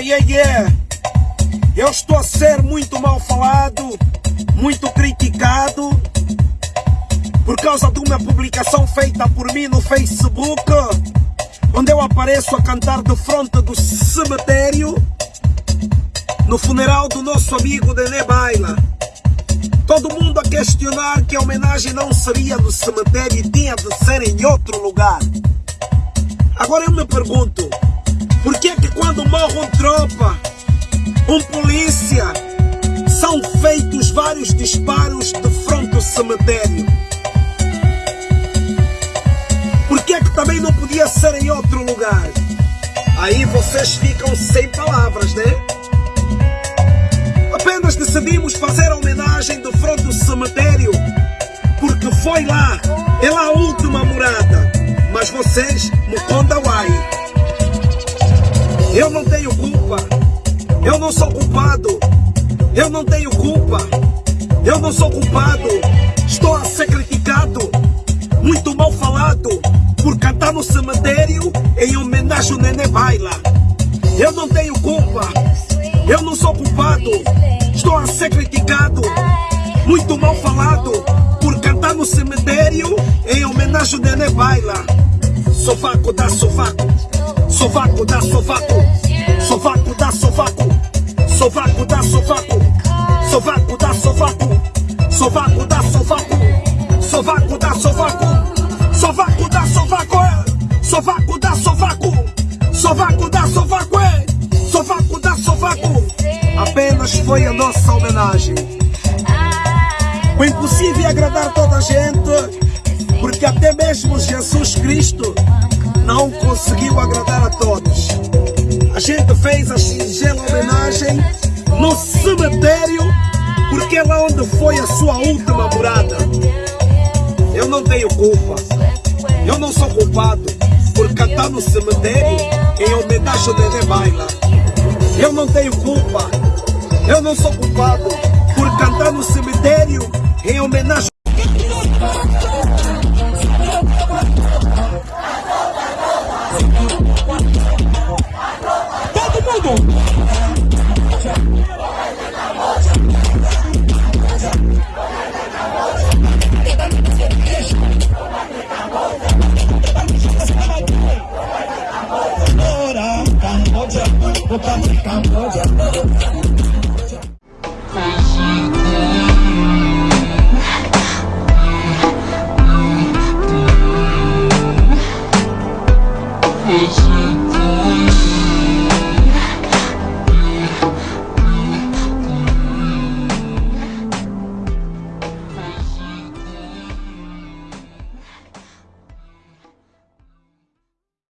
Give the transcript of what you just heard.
yeah, yeah. Eu estou a ser muito mal falado, muito criticado, por causa de uma publicação feita por mim no Facebook, onde eu apareço a cantar de fronte do cemitério, no funeral do nosso amigo Dené Baila. Todo mundo a questionar que a homenagem não seria no cemitério e tinha de ser em outro lugar. Agora eu me pergunto, morre um tropa, um polícia, são feitos vários disparos de frente ao cemitério? Por que é que também não podia ser em outro lugar? Aí vocês ficam sem palavras, né? Apenas decidimos fazer a homenagem de frente ao cemitério porque foi lá, é lá a última morada. Mas vocês, Mukonda Wai. Eu não tenho culpa, eu não sou culpado, eu não tenho culpa, eu não sou culpado. Estou a ser criticado, muito mal falado, por cantar no cemitério em homenagem ao Nenê Baila. Eu não tenho culpa, eu não sou culpado, estou a ser criticado, muito mal falado, por cantar no cemitério em homenagem ao Nenê Baila. Sovaco da sovaco, sovaco da sovaco, sovaco da sovaco, sovaco da sovaco, sovaco da sovaco, sovaco da sovaco, sovaco da sovaco, sovaco da sovaco, sovaco da sovaco, sovaco da sovaco, sovaco da sovaco. Apenas foi a nossa homenagem. O impossível é agradar toda a gente porque até mesmo Jesus Cristo não conseguiu agradar a todos. A gente fez a singela homenagem no cemitério, porque é lá onde foi a sua última morada. Eu não tenho culpa, eu não sou culpado por cantar no cemitério em homenagem ao Nenê Baila. Eu não tenho culpa, eu não sou culpado por cantar no cemitério em homenagem Put your dick on, put